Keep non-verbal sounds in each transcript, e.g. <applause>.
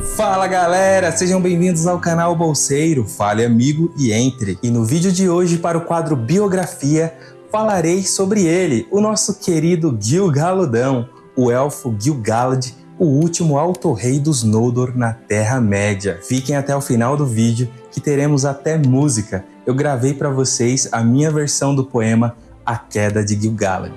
Fala galera, sejam bem-vindos ao canal Bolseiro, fale amigo e entre. E no vídeo de hoje para o quadro Biografia, falarei sobre ele, o nosso querido Gil-galudão, o elfo Gil-galad, o último alto-rei dos Noldor na Terra-média. Fiquem até o final do vídeo que teremos até música. Eu gravei para vocês a minha versão do poema A Queda de Gil-galad.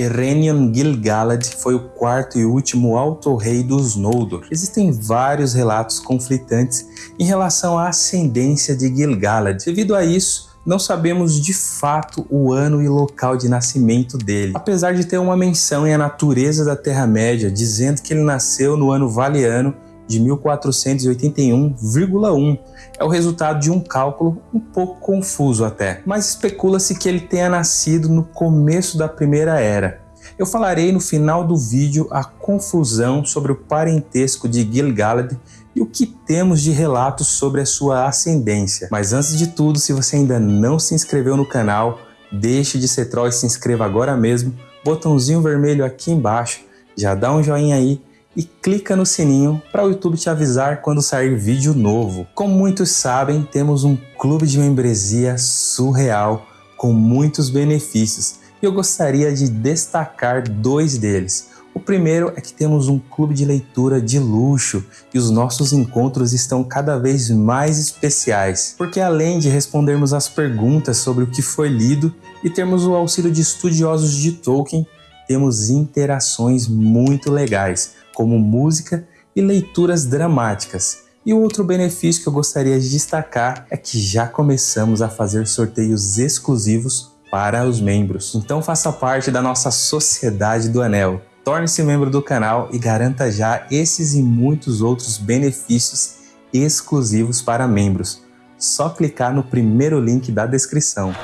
Erenion Gil-galad foi o quarto e último Alto-Rei dos Noldor. Existem vários relatos conflitantes em relação à ascendência de Gil-galad. Devido a isso, não sabemos de fato o ano e local de nascimento dele, apesar de ter uma menção em A Natureza da Terra-média dizendo que ele nasceu no ano Valiano de 1481,1. É o resultado de um cálculo um pouco confuso até, mas especula-se que ele tenha nascido no começo da Primeira Era. Eu falarei no final do vídeo a confusão sobre o parentesco de Gil-galad e o que temos de relatos sobre a sua ascendência. Mas antes de tudo, se você ainda não se inscreveu no canal, deixe de ser troll e se inscreva agora mesmo. Botãozinho vermelho aqui embaixo, já dá um joinha aí e clica no sininho para o YouTube te avisar quando sair vídeo novo. Como muitos sabem, temos um clube de membresia surreal com muitos benefícios e eu gostaria de destacar dois deles. O primeiro é que temos um clube de leitura de luxo e os nossos encontros estão cada vez mais especiais, porque além de respondermos as perguntas sobre o que foi lido e termos o auxílio de estudiosos de Tolkien, temos interações muito legais, como música e leituras dramáticas. E o outro benefício que eu gostaria de destacar é que já começamos a fazer sorteios exclusivos para os membros. Então faça parte da nossa Sociedade do Anel. Torne-se membro do canal e garanta já esses e muitos outros benefícios exclusivos para membros. Só clicar no primeiro link da descrição.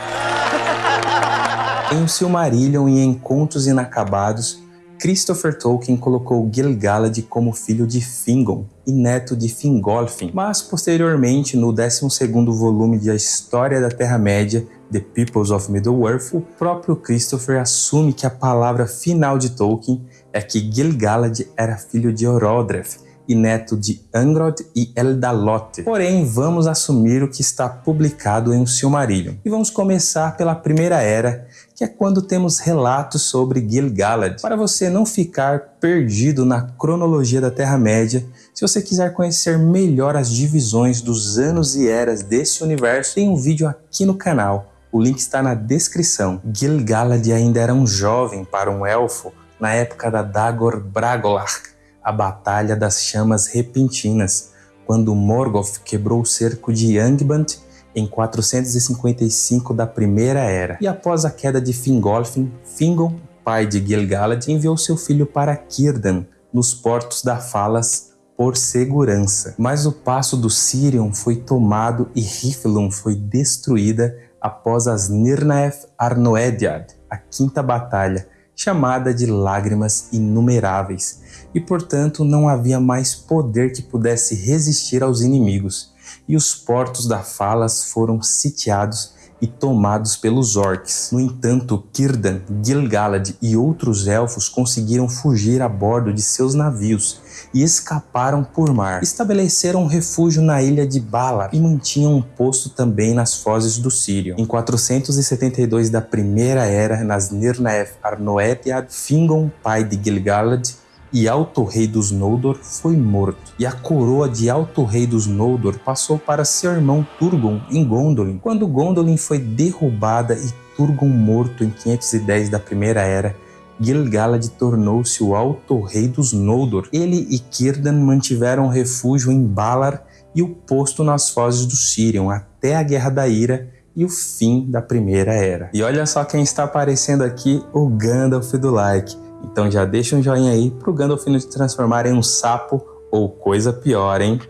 <laughs> Em Silmarillion e Encontros Inacabados, Christopher Tolkien colocou Gil-galad como filho de Fingon e neto de Fingolfin, mas posteriormente, no 12º volume de A História da Terra-média, The Peoples of Middle-earth, o próprio Christopher assume que a palavra final de Tolkien é que Gil-galad era filho de Orodreth, e neto de Angrod e Eldalote. Porém, vamos assumir o que está publicado em Silmarillion. E vamos começar pela Primeira Era, que é quando temos relatos sobre Gil-galad. Para você não ficar perdido na cronologia da Terra-média, se você quiser conhecer melhor as divisões dos anos e eras desse universo, tem um vídeo aqui no canal. O link está na descrição. Gil-galad ainda era um jovem para um elfo na época da Dagor Bragollach, a Batalha das Chamas Repentinas, quando Morgoth quebrou o cerco de Angband em 455 da Primeira Era. E após a queda de Fingolfin, Fingon, pai de Gil-galad, enviou seu filho para Círdan, nos portos da Falas, por segurança. Mas o passo do Sirion foi tomado e Hithlum foi destruída após as Nirnaeth Arnoediad, a quinta batalha, chamada de lágrimas inumeráveis, e portanto não havia mais poder que pudesse resistir aos inimigos, e os portos da Falas foram sitiados e tomados pelos orcs. No entanto, Círdan, Gil-galad e outros elfos conseguiram fugir a bordo de seus navios e escaparam por mar. Estabeleceram um refúgio na ilha de Balar e mantinham um posto também nas fozes do Sírio. Em 472 da Primeira Era, nas Nirnaeth Arnoediad, Fingon, pai de Gil-galad, e Alto Rei dos Noldor foi morto, e a coroa de Alto Rei dos Noldor passou para seu irmão Turgon em Gondolin. Quando Gondolin foi derrubada e Turgon morto em 510 da Primeira Era, Gil-galad tornou-se o Alto Rei dos Noldor. Ele e Círdan mantiveram refúgio em Valar e o posto nas fozes do Sirion até a Guerra da Ira e o fim da Primeira Era. E olha só quem está aparecendo aqui, o Gandalf do like. Então já deixa um joinha aí pro Gandalf não se transformar em um sapo ou coisa pior, hein?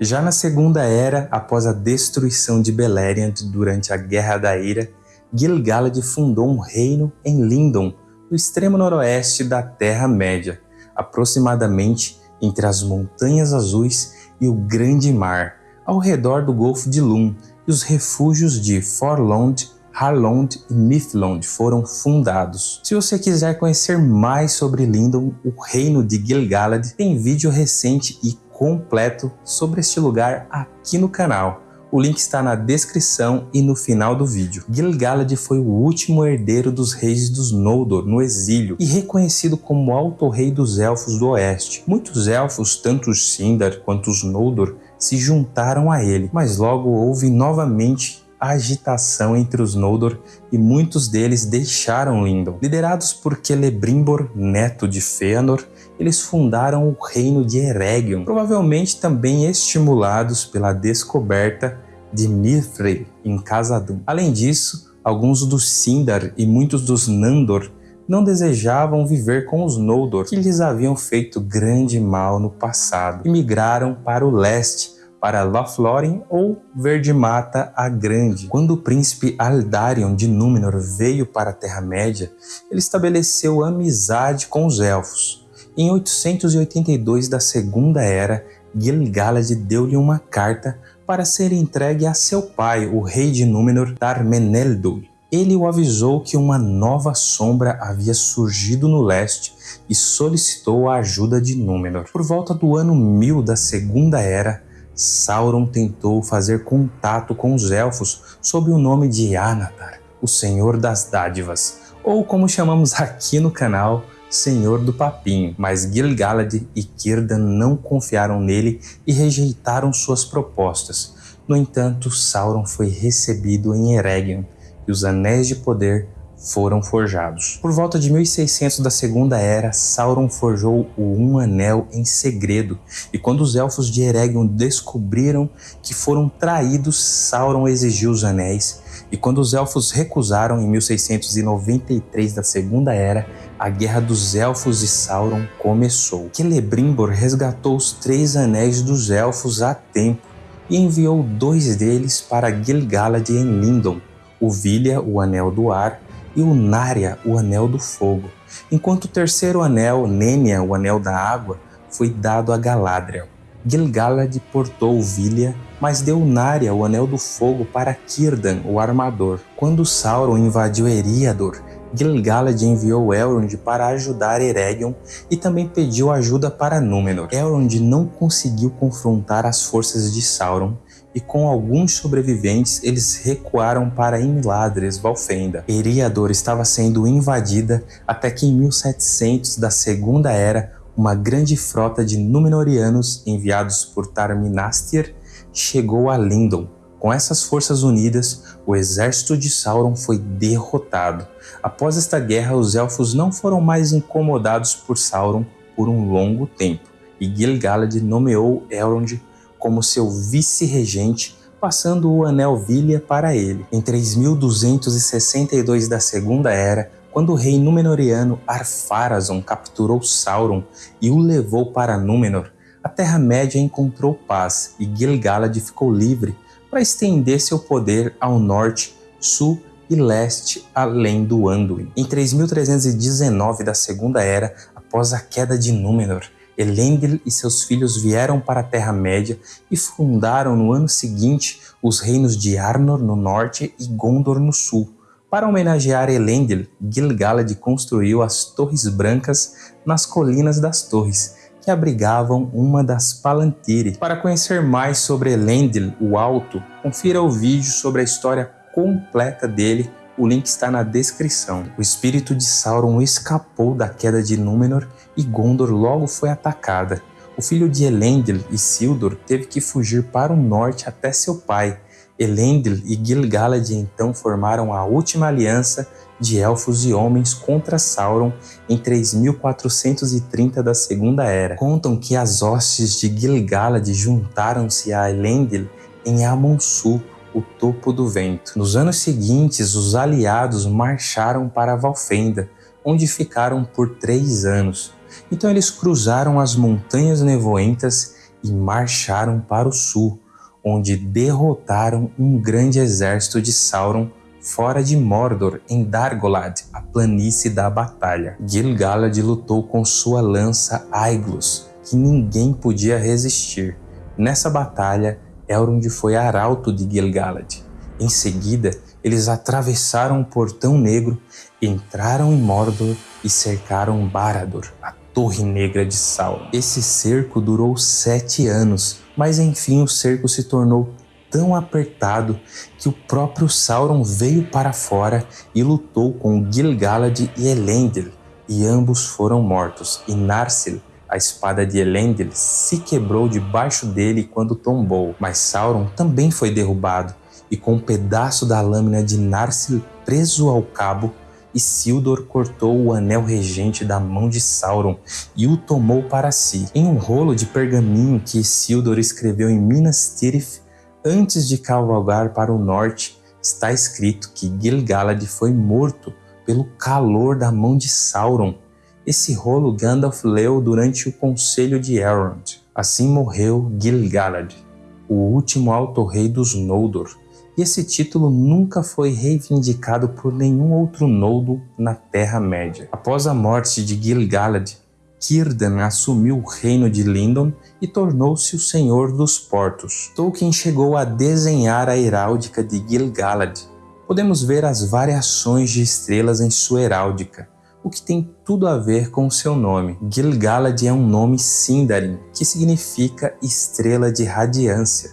Já na Segunda Era, após a destruição de Beleriand durante a Guerra da Ira, Gil-galad fundou um reino em Lindon, no extremo noroeste da Terra-média. aproximadamente entre as Montanhas Azuis e o Grande Mar, ao redor do Golfo de Lum, e os refúgios de Forlond, Harlond e Mithlond foram fundados. Se você quiser conhecer mais sobre Lindon, o reino de Gil-galad, tem vídeo recente e completo sobre este lugar aqui no canal. O link está na descrição e no final do vídeo. Gil-galad foi o último herdeiro dos reis dos Noldor no exílio e reconhecido como Alto Rei dos Elfos do Oeste. Muitos elfos, tanto os Sindar quanto os Noldor, se juntaram a ele, mas logo houve novamente agitação entre os Noldor e muitos deles deixaram Lindon. Liderados por Celebrimbor, neto de Fëanor, eles fundaram o reino de Eregion, provavelmente também estimulados pela descoberta de Mithril em Khazad-dûm. Além disso, alguns dos Sindar e muitos dos Nandor não desejavam viver com os Noldor, que lhes haviam feito grande mal no passado, e migraram para o leste, para Lothlórien ou Verde Mata a Grande. Quando o príncipe Aldarion de Númenor veio para a Terra-média, ele estabeleceu amizade com os Elfos. Em 882 da Segunda Era, Gil-galad deu-lhe uma carta para ser entregue a seu pai, o rei de Númenor, Tarmeneldul. Ele o avisou que uma nova sombra havia surgido no leste e solicitou a ajuda de Númenor. Por volta do ano 1000 da Segunda Era, Sauron tentou fazer contato com os Elfos sob o nome de Anatar, o Senhor das Dádivas, ou como chamamos aqui no canal, Senhor do Papinho, mas Gil-galad e Círdan não confiaram nele e rejeitaram suas propostas. No entanto, Sauron foi recebido em Eregion e os Anéis de Poder foram forjados. Por volta de 1600 da Segunda Era, Sauron forjou o Um Anel em segredo, e quando os Elfos de Eregion descobriram que foram traídos, Sauron exigiu os anéis, e quando os Elfos recusaram em 1693 da Segunda Era, a Guerra dos Elfos e Sauron começou. Celebrimbor resgatou os três anéis dos Elfos a tempo e enviou dois deles para Gil-galad em Lindon, o Vilha, o Anel do Ar, e o Narya, o Anel do Fogo, enquanto o terceiro anel, Nenya, o Anel da Água, foi dado a Galadriel. Gil-galad portou Vilya, mas deu Narya, o Anel do Fogo, para Círdan, o Armador. Quando Sauron invadiu Eriador, Gil-galad enviou Elrond para ajudar Eregion e também pediu ajuda para Númenor. Elrond não conseguiu confrontar as forças de Sauron e com alguns sobreviventes eles recuaram para Imladris, Valfenda. Eriador estava sendo invadida até que em 1700 da Segunda Era uma grande frota de Númenóreanos enviados por Tarminastir chegou a Lindon. Com essas forças unidas, o exército de Sauron foi derrotado. Após esta guerra, os Elfos não foram mais incomodados por Sauron por um longo tempo, e Gil-galad nomeou Elrond como seu vice-regente, passando o Anel Vilha para ele. Em 3262 da Segunda Era, quando o rei Númenoriano Ar-Pharazôn capturou Sauron e o levou para Númenor, a Terra-média encontrou paz e Gil-galad ficou livre para estender seu poder ao norte, sul e leste além do Anduin. Em 3319 da Segunda Era, após a queda de Númenor, Elendil e seus filhos vieram para a Terra-média e fundaram no ano seguinte os reinos de Arnor no norte e Gondor no sul. Para homenagear Elendil, Gil-galad construiu as Torres Brancas nas Colinas das Torres, que abrigavam uma das Palantiri. Para conhecer mais sobre Elendil, o Alto, confira o vídeo sobre a história completa dele o link está na descrição. O espírito de Sauron escapou da queda de Númenor e Gondor logo foi atacada. O filho de Elendil, Isildur, teve que fugir para o norte até seu pai. Elendil e Gil-galad então formaram a última aliança de elfos e homens contra Sauron em 3430 da Segunda Era. Contam que as hostes de Gil-galad juntaram-se a Elendil em Amon-Su, o topo do vento. Nos anos seguintes, os aliados marcharam para Valfenda, onde ficaram por três anos. Então eles cruzaram as montanhas nevoentas e marcharam para o sul, onde derrotaram um grande exército de Sauron fora de Mordor, em Dargolad, a planície da batalha. Gil-galad lutou com sua lança Aiglos, que ninguém podia resistir. Nessa batalha, Elrond foi arauto de Gil-galad. Em seguida, eles atravessaram o Portão Negro, entraram em Mordor e cercaram Barad-dûr, a Torre Negra de Sauron. Esse cerco durou sete anos, mas enfim o cerco se tornou tão apertado que o próprio Sauron veio para fora e lutou com Gil-galad e Elendil, e ambos foram mortos, e Narsil, a espada de Elendil, se quebrou debaixo dele quando tombou, mas Sauron também foi derrubado, e com um pedaço da lâmina de Narsil preso ao cabo, Isildur cortou o anel regente da mão de Sauron e o tomou para si. Em um rolo de pergaminho que Isildur escreveu em Minas Tirith, antes de cavalgar para o norte, está escrito que Gil-galad foi morto pelo calor da mão de Sauron. Esse rolo Gandalf leu durante o conselho de Elrond. Assim morreu Gil-galad, o último alto-rei dos Noldor, e esse título nunca foi reivindicado por nenhum outro Noldo na Terra-média. Após a morte de Gil-galad, Círdan assumiu o reino de Lindon e tornou-se o Senhor dos Portos. Tolkien chegou a desenhar a heráldica de Gil-galad. Podemos ver as variações de estrelas em sua heráldica, o que tem tudo a ver com seu nome. Gil-galad é um nome Sindarin, que significa estrela de radiância.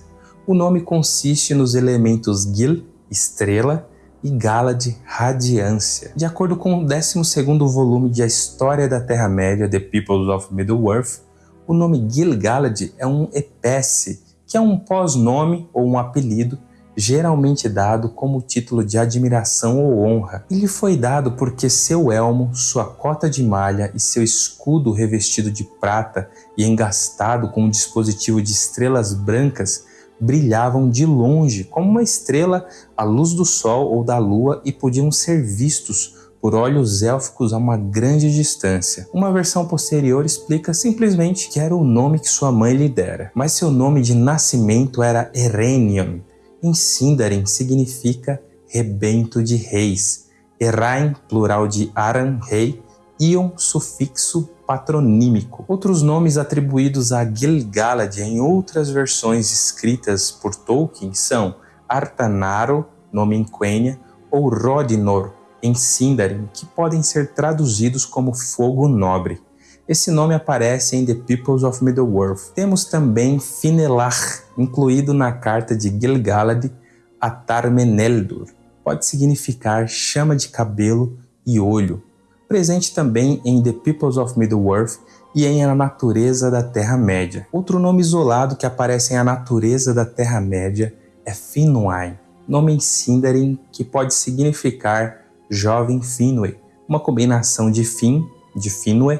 O nome consiste nos elementos Gil, estrela, e Galad, radiância. De acordo com o 12º volume de A História da Terra-média, The Peoples of Middle-earth, o nome Gil-galad é um epécie, que é um pós-nome ou um apelido geralmente dado como título de admiração ou honra. Ele foi dado porque seu elmo, sua cota de malha e seu escudo revestido de prata e engastado com um dispositivo de estrelas brancas brilhavam de longe como uma estrela à luz do sol ou da lua e podiam ser vistos por olhos élficos a uma grande distância. Uma versão posterior explica simplesmente que era o nome que sua mãe lhe dera, mas seu nome de nascimento era Erenion. Em Sindarin significa rebento de reis. Erain, plural de Aran, rei, Ion, sufixo patronímico. Outros nomes atribuídos a Gil-galad em outras versões escritas por Tolkien são Artanaro, nome em Quenya, ou Rodinor, em Sindarin, que podem ser traduzidos como Fogo Nobre. Esse nome aparece em The Peoples of Middle-earth. Temos também Finelar, incluído na carta de Gil-galad a Tarmeneldur. Pode significar chama de cabelo e olho, presente também em The Peoples of Middle-earth e em A Natureza da Terra-média. Outro nome isolado que aparece em A Natureza da Terra-média é Finwë, nome em Sindarin que pode significar jovem Finwë, uma combinação de Fin, de Finwë,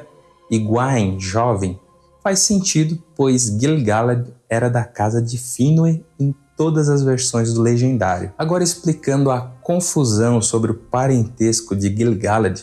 Gwain, jovem. Faz sentido, pois Gil-galad era da casa de Finwë em todas as versões do legendário. Agora explicando a confusão sobre o parentesco de Gil-galad,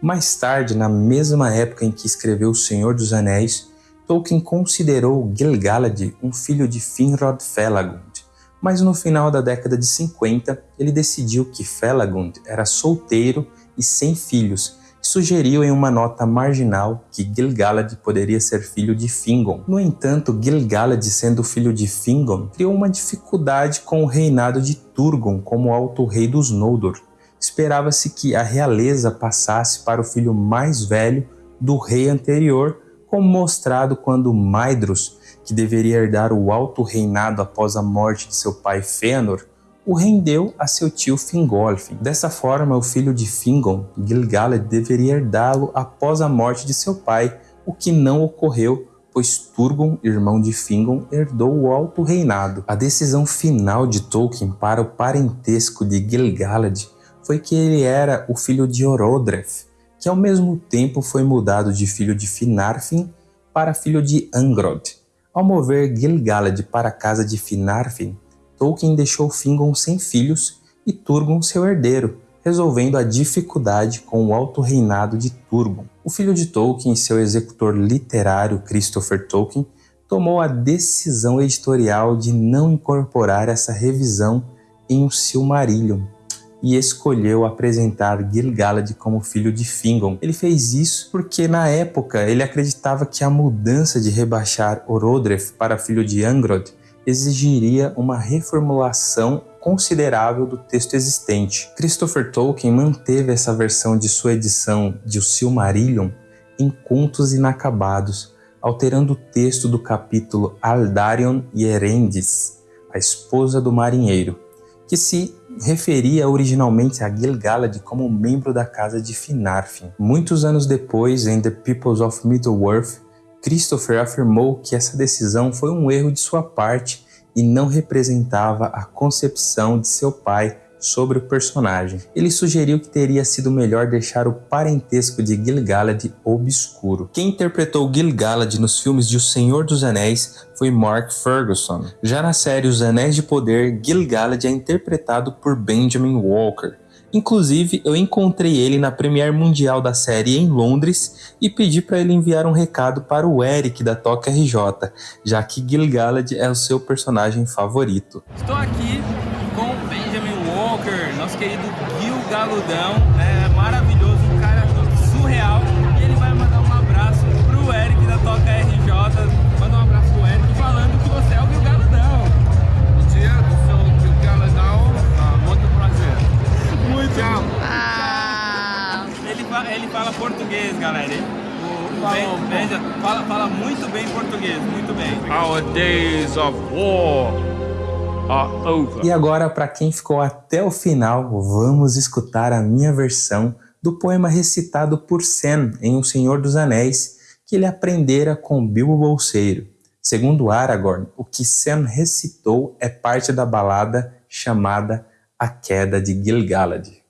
mais tarde, na mesma época em que escreveu O Senhor dos Anéis, Tolkien considerou Gil-galad um filho de Finrod Felagund, mas no final da década de 50 ele decidiu que Felagund era solteiro e sem filhos sugeriu em uma nota marginal que Gil-galad poderia ser filho de Fingon. No entanto, Gil-galad sendo filho de Fingon criou uma dificuldade com o reinado de Turgon como alto rei dos Noldor, esperava-se que a realeza passasse para o filho mais velho do rei anterior, como mostrado quando Maedhros, que deveria herdar o alto reinado após a morte de seu pai Fëanor, o rendeu a seu tio Fingolfin. Dessa forma, o filho de Fingon, Gil-galad, deveria herdá-lo após a morte de seu pai, o que não ocorreu, pois Turgon, irmão de Fingon, herdou o alto reinado. A decisão final de Tolkien para o parentesco de Gil-galad foi que ele era o filho de Orodreth, que ao mesmo tempo foi mudado de filho de Finarfin para filho de Angrod. Ao mover Gil-galad para a casa de Finarfin, Tolkien deixou Fingon sem filhos e Turgon seu herdeiro, resolvendo a dificuldade com o alto reinado de Turgon. O filho de Tolkien e seu executor literário Christopher Tolkien tomou a decisão editorial de não incorporar essa revisão em um Silmarillion, e escolheu apresentar Gil-galad como filho de Fingon. Ele fez isso porque na época ele acreditava que a mudança de rebaixar Orodreth para filho de Angrod exigiria uma reformulação considerável do texto existente. Christopher Tolkien manteve essa versão de sua edição de O Silmarillion em contos inacabados, alterando o texto do capítulo Aldarion e Erendis, a esposa do marinheiro, que se referia originalmente a Gil-galad como membro da casa de Finarfin. Muitos anos depois, em The Peoples of Middle-earth, Christopher afirmou que essa decisão foi um erro de sua parte e não representava a concepção de seu pai sobre o personagem. Ele sugeriu que teria sido melhor deixar o parentesco de Gil-galad obscuro. Quem interpretou Gil-galad nos filmes de O Senhor dos Anéis foi Mark Ferguson. Já na série Os Anéis de Poder, Gil-galad é interpretado por Benjamin Walker. Inclusive, eu encontrei ele na Premiere Mundial da série em Londres e pedi para ele enviar um recado para o Eric da Toca RJ, já que Gil-galad é o seu personagem favorito. Estou aqui com Benjamin Walker, nosso querido Gil Galudão, fala, fala muito bem português, muito bem. Our days of war are over. E agora, para quem ficou até o final, vamos escutar a minha versão do poema recitado por Sam em O Senhor dos Anéis, que ele aprendera com Bilbo Bolseiro. Segundo Aragorn, o que Sam recitou é parte da balada chamada A Queda de Gil-galad.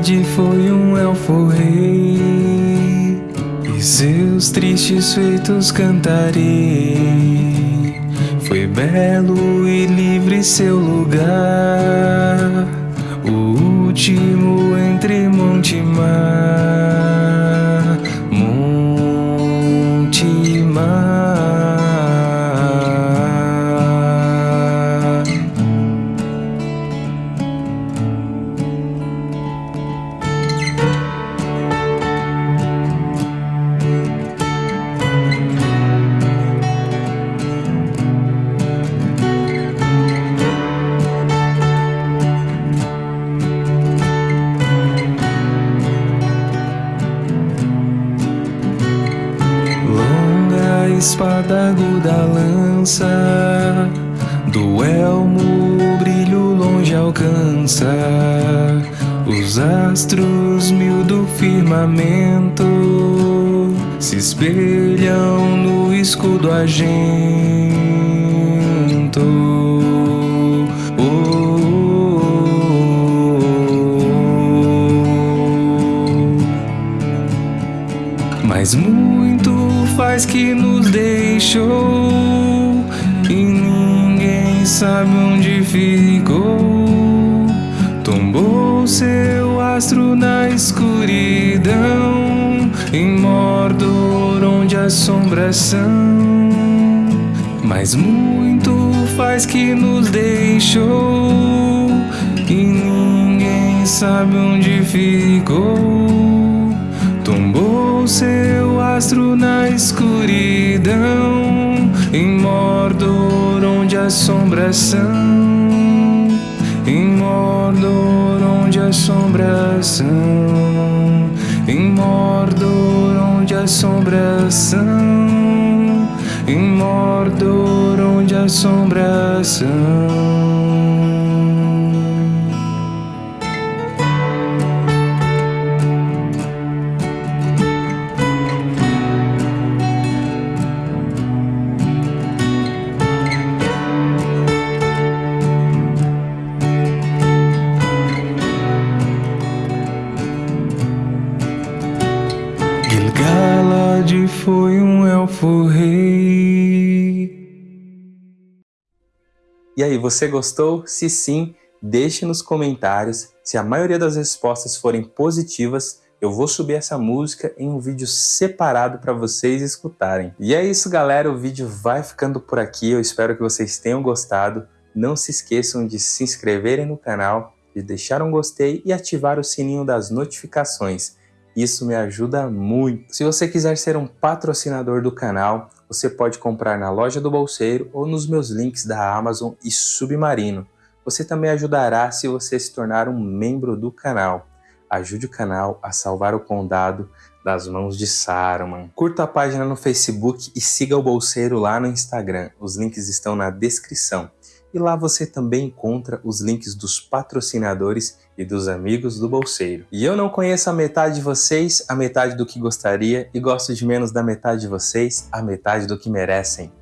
Gil-galad foi um elfo rei. E seus tristes feitos cantarei. Foi belo e livre seu lugar. O último entre monte e mar lança Do elmo o brilho longe alcança Os astros mil do firmamento Se espelham no escudo argento Oh. Assombração Mas muito faz que nos deixou E ninguém sabe onde ficou. Tombou seu astro na escuridão Em Mordor onde assombração Em Mordor onde assombração Em Mordor onde assombração Em Mordor onde assombração Gil-galad foi um elfo rei E aí, você gostou? Se sim, deixe nos comentários. Se a maioria das respostas forem positivas, eu vou subir essa música em um vídeo separado para vocês escutarem. E é isso, galera. O vídeo vai ficando por aqui. Eu espero que vocês tenham gostado. Não se esqueçam de se inscreverem no canal, de deixar um gostei e ativar o sininho das notificações. Isso me ajuda muito. Se você quiser ser um patrocinador do canal, você pode comprar na loja do Bolseiro ou nos meus links da Amazon e Submarino. Você também ajudará se você se tornar um membro do canal. Ajude o canal a salvar o condado das mãos de Saruman. Curta a página no Facebook e siga o Bolseiro lá no Instagram. Os links estão na descrição e lá você também encontra os links dos patrocinadores e dos amigos do bolseiro. E eu não conheço a metade de vocês, a metade do que gostaria, e gosto de menos da metade de vocês, a metade do que merecem.